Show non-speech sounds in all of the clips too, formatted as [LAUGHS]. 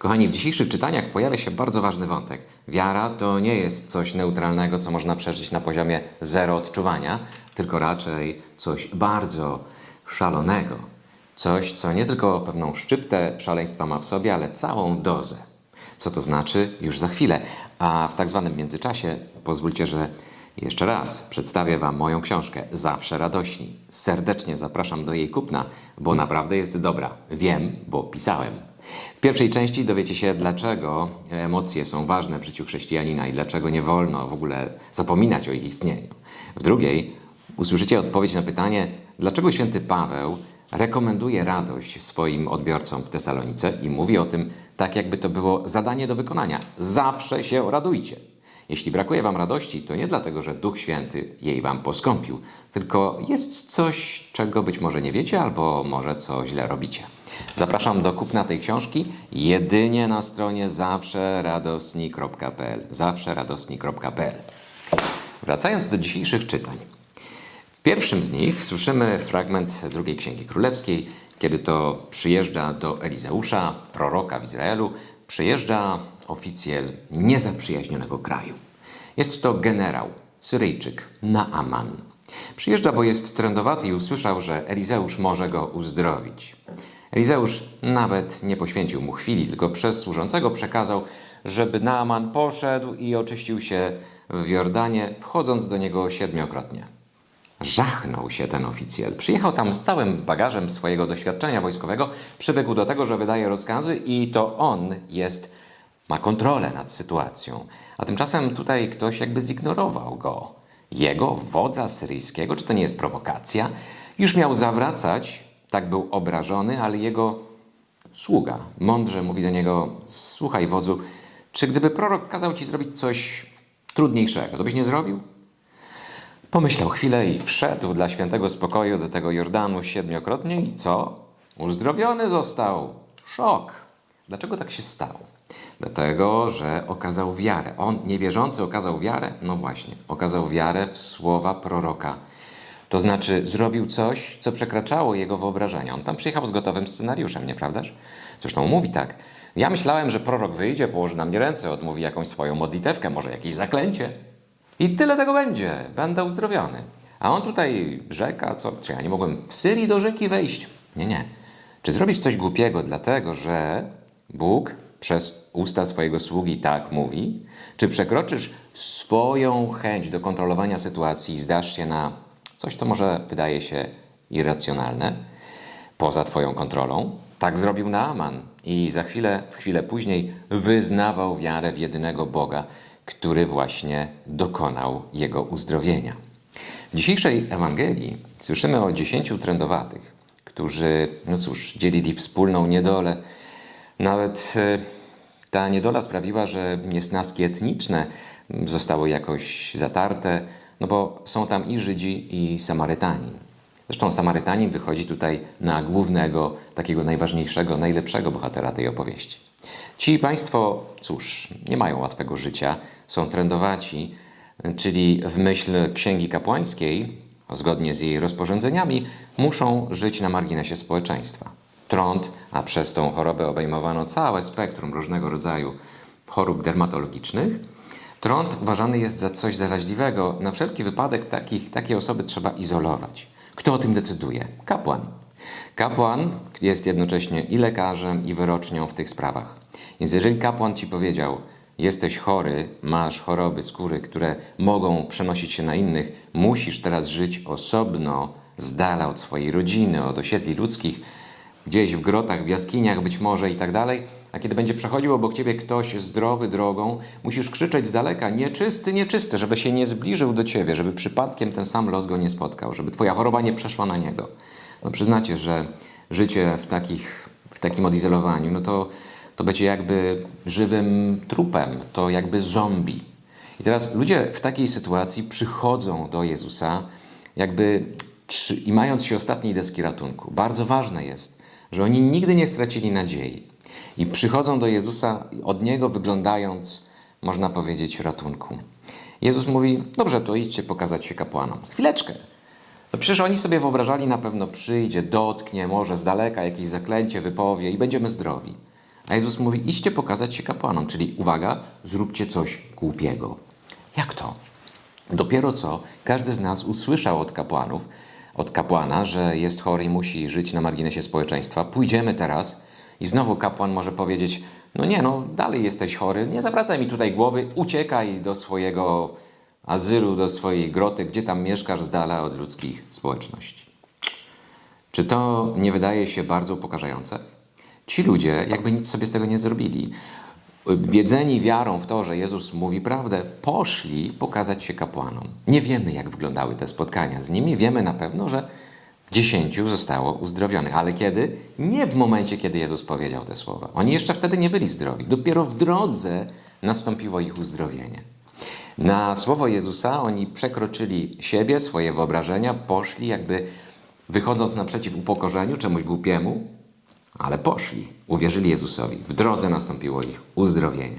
Kochani, w dzisiejszych czytaniach pojawia się bardzo ważny wątek. Wiara to nie jest coś neutralnego, co można przeżyć na poziomie zero odczuwania, tylko raczej coś bardzo szalonego. Coś, co nie tylko pewną szczyptę szaleństwa ma w sobie, ale całą dozę. Co to znaczy? Już za chwilę. A w tak zwanym międzyczasie pozwólcie, że jeszcze raz przedstawię Wam moją książkę Zawsze radośni. Serdecznie zapraszam do jej kupna, bo naprawdę jest dobra. Wiem, bo pisałem. W pierwszej części dowiecie się, dlaczego emocje są ważne w życiu chrześcijanina i dlaczego nie wolno w ogóle zapominać o ich istnieniu. W drugiej usłyszycie odpowiedź na pytanie, dlaczego święty Paweł rekomenduje radość swoim odbiorcom w Tesalonice i mówi o tym tak, jakby to było zadanie do wykonania. Zawsze się radujcie. Jeśli brakuje Wam radości, to nie dlatego, że Duch Święty jej Wam poskąpił, tylko jest coś, czego być może nie wiecie, albo może co źle robicie. Zapraszam do kupna tej książki jedynie na stronie zawszeradosni.pl Wracając do dzisiejszych czytań. W pierwszym z nich słyszymy fragment drugiej Księgi Królewskiej, kiedy to przyjeżdża do Elizeusza, proroka w Izraelu, przyjeżdża oficjel niezaprzyjaźnionego kraju. Jest to generał, Syryjczyk, Naaman. Przyjeżdża, bo jest trędowaty i usłyszał, że Elizeusz może go uzdrowić. Elizeusz nawet nie poświęcił mu chwili, tylko przez służącego przekazał, żeby Naaman poszedł i oczyścił się w Jordanie, wchodząc do niego siedmiokrotnie. Żachnął się ten oficjel. Przyjechał tam z całym bagażem swojego doświadczenia wojskowego, przywykł do tego, że wydaje rozkazy i to on jest, ma kontrolę nad sytuacją. A tymczasem tutaj ktoś jakby zignorował go. Jego, wodza syryjskiego, czy to nie jest prowokacja? Już miał zawracać, tak był obrażony, ale jego sługa mądrze mówi do niego: Słuchaj, wodzu, czy gdyby prorok kazał ci zrobić coś trudniejszego, to byś nie zrobił? Pomyślał chwilę i wszedł dla świętego spokoju do tego Jordanu siedmiokrotnie i co? Uzdrowiony został. Szok. Dlaczego tak się stało? Dlatego, że okazał wiarę. On, niewierzący, okazał wiarę? No właśnie, okazał wiarę w słowa proroka. To znaczy, zrobił coś, co przekraczało jego wyobrażenia. On tam przyjechał z gotowym scenariuszem, nieprawdaż? Zresztą mówi tak. Ja myślałem, że prorok wyjdzie, położy na mnie ręce, odmówi jakąś swoją modlitewkę, może jakieś zaklęcie. I tyle tego będzie. Będę uzdrowiony. A on tutaj rzeka, co? Czy ja nie mogłem w Syrii do rzeki wejść? Nie, nie. Czy zrobisz coś głupiego, dlatego że Bóg przez usta swojego sługi tak mówi? Czy przekroczysz swoją chęć do kontrolowania sytuacji i zdasz się na coś, co może wydaje się irracjonalne, poza Twoją kontrolą? Tak zrobił Naaman i za chwilę, w chwilę później wyznawał wiarę w jedynego Boga, który właśnie dokonał jego uzdrowienia. W dzisiejszej Ewangelii słyszymy o dziesięciu trędowatych, którzy, no cóż, dzielili wspólną niedolę. Nawet e, ta niedola sprawiła, że niesnaski etniczne zostały jakoś zatarte, no bo są tam i Żydzi, i Samarytani. Zresztą Samarytanin wychodzi tutaj na głównego, takiego najważniejszego, najlepszego bohatera tej opowieści. Ci państwo, cóż, nie mają łatwego życia, są trędowaci, czyli w myśl księgi kapłańskiej, zgodnie z jej rozporządzeniami, muszą żyć na marginesie społeczeństwa. Trąd, a przez tą chorobę obejmowano całe spektrum różnego rodzaju chorób dermatologicznych, trąd uważany jest za coś zaraźliwego. Na wszelki wypadek takich, takie osoby trzeba izolować. Kto o tym decyduje? Kapłan. Kapłan jest jednocześnie i lekarzem, i wyrocznią w tych sprawach. Więc jeżeli kapłan ci powiedział, jesteś chory, masz choroby skóry, które mogą przenosić się na innych, musisz teraz żyć osobno, z dala od swojej rodziny, od osiedli ludzkich, gdzieś w grotach, w jaskiniach być może i tak dalej, a kiedy będzie przechodził obok ciebie ktoś zdrowy drogą, musisz krzyczeć z daleka, nieczysty, nieczysty, żeby się nie zbliżył do ciebie, żeby przypadkiem ten sam los go nie spotkał, żeby twoja choroba nie przeszła na niego. No przyznacie, że życie w, takich, w takim odizolowaniu, no to, to będzie jakby żywym trupem, to jakby zombie. I teraz ludzie w takiej sytuacji przychodzą do Jezusa, jakby i mając się ostatniej deski ratunku. Bardzo ważne jest, że oni nigdy nie stracili nadziei. I przychodzą do Jezusa od Niego wyglądając, można powiedzieć, ratunku. Jezus mówi, dobrze, to idźcie pokazać się kapłanom. Chwileczkę. No przecież oni sobie wyobrażali, na pewno przyjdzie, dotknie, może z daleka jakieś zaklęcie wypowie i będziemy zdrowi. A Jezus mówi, idźcie pokazać się kapłanom, czyli uwaga, zróbcie coś głupiego. Jak to? Dopiero co każdy z nas usłyszał od kapłanów, od kapłana, że jest chory i musi żyć na marginesie społeczeństwa. Pójdziemy teraz i znowu kapłan może powiedzieć: No nie, no dalej jesteś chory, nie zawracaj mi tutaj głowy, uciekaj do swojego azylu, do swojej groty, gdzie tam mieszkasz z dala od ludzkich społeczności. Czy to nie wydaje się bardzo upokarzające? Ci ludzie jakby nic sobie z tego nie zrobili. Wiedzeni wiarą w to, że Jezus mówi prawdę, poszli pokazać się kapłanom. Nie wiemy, jak wyglądały te spotkania z nimi. Wiemy na pewno, że dziesięciu zostało uzdrowionych. Ale kiedy? Nie w momencie, kiedy Jezus powiedział te słowa. Oni jeszcze wtedy nie byli zdrowi. Dopiero w drodze nastąpiło ich uzdrowienie. Na słowo Jezusa oni przekroczyli siebie, swoje wyobrażenia, poszli jakby wychodząc naprzeciw upokorzeniu, czemuś głupiemu, ale poszli, uwierzyli Jezusowi. W drodze nastąpiło ich uzdrowienie.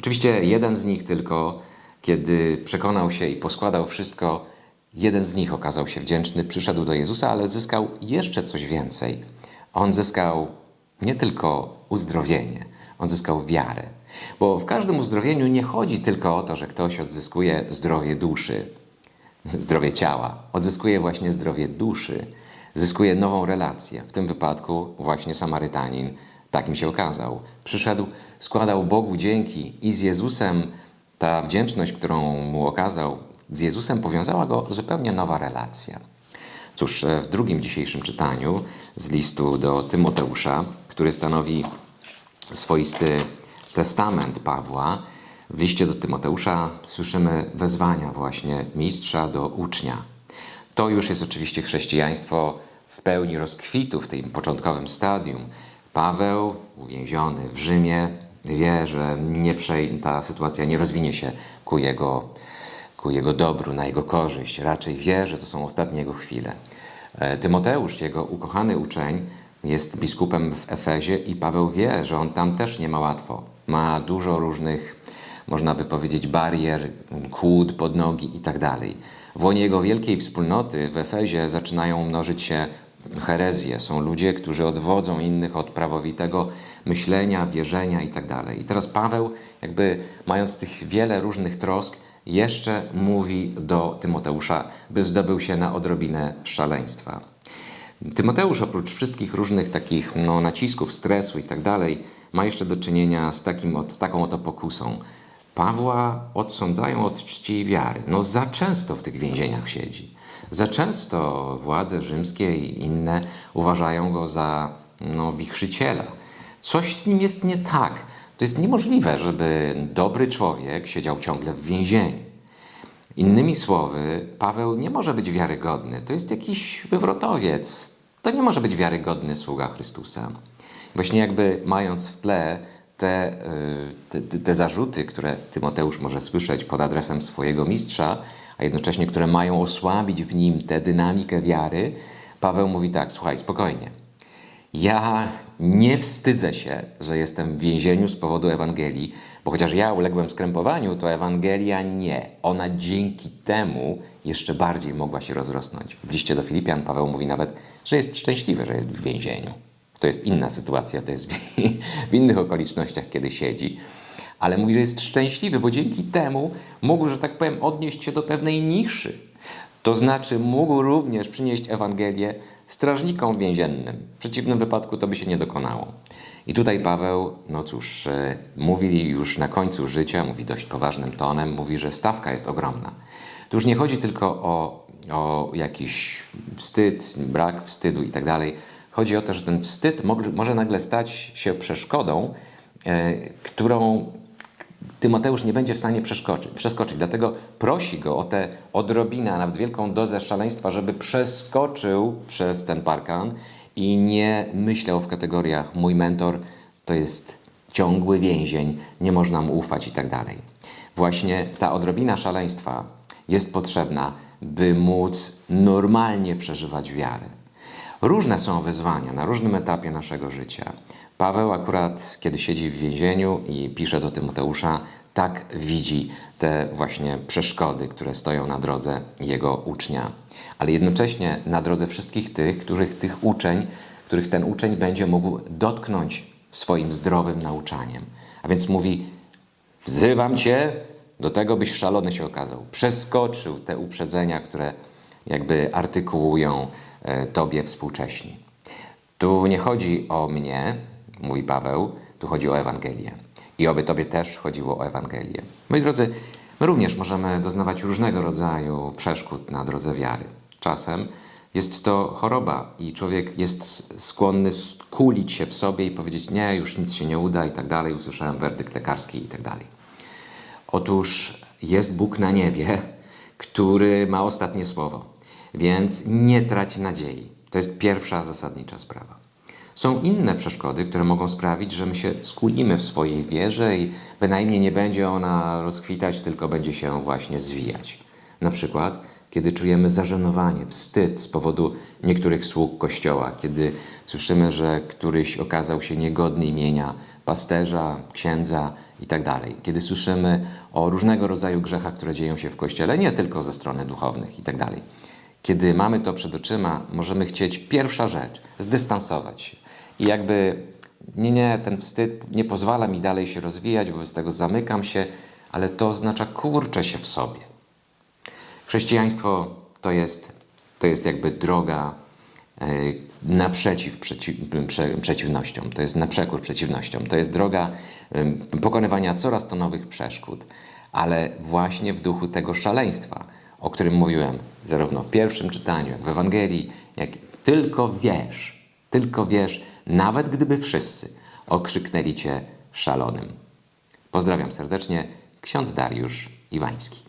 Oczywiście jeden z nich tylko, kiedy przekonał się i poskładał wszystko, jeden z nich okazał się wdzięczny, przyszedł do Jezusa, ale zyskał jeszcze coś więcej. On zyskał nie tylko uzdrowienie, on zyskał wiarę. Bo w każdym uzdrowieniu nie chodzi tylko o to, że ktoś odzyskuje zdrowie duszy, zdrowie ciała, odzyskuje właśnie zdrowie duszy, zyskuje nową relację. W tym wypadku właśnie Samarytanin tak mi się okazał. Przyszedł, składał Bogu dzięki i z Jezusem ta wdzięczność, którą mu okazał, z Jezusem powiązała go zupełnie nowa relacja. Cóż, e, w drugim dzisiejszym czytaniu z listu do Tymoteusza, który stanowi swoisty testament Pawła, w liście do Tymoteusza słyszymy wezwania właśnie mistrza do ucznia. To już jest oczywiście chrześcijaństwo w pełni rozkwitu w tym początkowym stadium. Paweł, uwięziony w Rzymie, wie, że nie ta sytuacja nie rozwinie się ku jego, ku jego dobru, na jego korzyść. Raczej wie, że to są ostatnie jego chwile. E, Tymoteusz, jego ukochany uczeń, jest biskupem w Efezie i Paweł wie, że on tam też nie ma łatwo. Ma dużo różnych, można by powiedzieć, barier, kłód pod nogi i tak dalej. W łonie jego wielkiej wspólnoty w Efezie zaczynają mnożyć się herezje. Są ludzie, którzy odwodzą innych od prawowitego myślenia, wierzenia itd. I teraz Paweł, jakby mając tych wiele różnych trosk, jeszcze mówi do Tymoteusza, by zdobył się na odrobinę szaleństwa. Tymoteusz oprócz wszystkich różnych takich no, nacisków, stresu i tak dalej, ma jeszcze do czynienia z, takim, z taką oto pokusą. Pawła odsądzają od czci i wiary. No za często w tych więzieniach siedzi. Za często władze rzymskie i inne uważają go za no, wichrzyciela. Coś z nim jest nie tak. To jest niemożliwe, żeby dobry człowiek siedział ciągle w więzieniu. Innymi słowy, Paweł nie może być wiarygodny. To jest jakiś wywrotowiec. To nie może być wiarygodny sługa Chrystusa. Właśnie jakby mając w tle te, y, te, te zarzuty, które Tymoteusz może słyszeć pod adresem swojego mistrza, a jednocześnie które mają osłabić w nim tę dynamikę wiary, Paweł mówi tak: Słuchaj, spokojnie. Ja nie wstydzę się, że jestem w więzieniu z powodu Ewangelii, bo chociaż ja uległem skrępowaniu, to Ewangelia nie. Ona dzięki temu jeszcze bardziej mogła się rozrosnąć. W liście do Filipian Paweł mówi nawet, że jest szczęśliwy, że jest w więzieniu. To jest inna sytuacja, to jest w [LAUGHS] innych okolicznościach, kiedy siedzi. Ale mówi, że jest szczęśliwy, bo dzięki temu mógł, że tak powiem, odnieść się do pewnej niszy. To znaczy mógł również przynieść Ewangelię strażnikom więziennym. W przeciwnym wypadku to by się nie dokonało. I tutaj Paweł, no cóż, e, mówi już na końcu życia, mówi dość poważnym tonem, mówi, że stawka jest ogromna. Tu już nie chodzi tylko o, o jakiś wstyd, brak wstydu i tak dalej. Chodzi o to, że ten wstyd może nagle stać się przeszkodą, e, którą Tymoteusz nie będzie w stanie przeskoczyć, przeskoczyć. Dlatego prosi go o tę odrobinę, a nawet wielką dozę szaleństwa, żeby przeskoczył przez ten parkan i nie myślał w kategoriach mój mentor to jest ciągły więzień, nie można mu ufać i tak dalej. Właśnie ta odrobina szaleństwa jest potrzebna, by móc normalnie przeżywać wiarę. Różne są wyzwania na różnym etapie naszego życia. Paweł akurat, kiedy siedzi w więzieniu i pisze do Tymoteusza, tak widzi te właśnie przeszkody, które stoją na drodze jego ucznia. Ale jednocześnie na drodze wszystkich tych, których tych uczeń, których ten uczeń będzie mógł dotknąć swoim zdrowym nauczaniem. A więc mówi: Wzywam cię do tego, byś szalony się okazał. Przeskoczył te uprzedzenia, które jakby artykułują e, tobie współcześni. Tu nie chodzi o mnie, mówi Paweł, tu chodzi o Ewangelię. I oby Tobie też chodziło o Ewangelię. Moi drodzy, my również możemy doznawać różnego rodzaju przeszkód na drodze wiary. Czasem jest to choroba i człowiek jest skłonny skulić się w sobie i powiedzieć: Nie, już nic się nie uda i tak dalej. Usłyszałem werdykt lekarski i tak dalej. Otóż jest Bóg na niebie, który ma ostatnie słowo, więc nie trać nadziei. To jest pierwsza zasadnicza sprawa. Są inne przeszkody, które mogą sprawić, że my się skulimy w swojej wierze i bynajmniej nie będzie ona rozkwitać, tylko będzie się właśnie zwijać. Na przykład, kiedy czujemy zażenowanie, wstyd z powodu niektórych sług Kościoła, kiedy słyszymy, że któryś okazał się niegodny imienia pasterza, księdza itd. Kiedy słyszymy o różnego rodzaju grzechach, które dzieją się w Kościele, nie tylko ze strony duchownych itd. Kiedy mamy to przed oczyma, możemy chcieć pierwsza rzecz zdystansować się. I jakby nie, nie, ten wstyd nie pozwala mi dalej się rozwijać, wobec tego zamykam się, ale to oznacza kurczę się w sobie. Chrześcijaństwo to jest, to jest jakby droga e, naprzeciw przeciw, prze, przeciwnościom, to jest na przekór przeciwnościom, to jest droga em, pokonywania coraz to nowych przeszkód, ale właśnie w duchu tego szaleństwa, o którym mówiłem zarówno w pierwszym czytaniu, jak w Ewangelii, jak tylko wiesz, tylko wiesz, nawet gdyby wszyscy okrzyknęli cię szalonym. Pozdrawiam serdecznie, ksiądz Dariusz Iwański.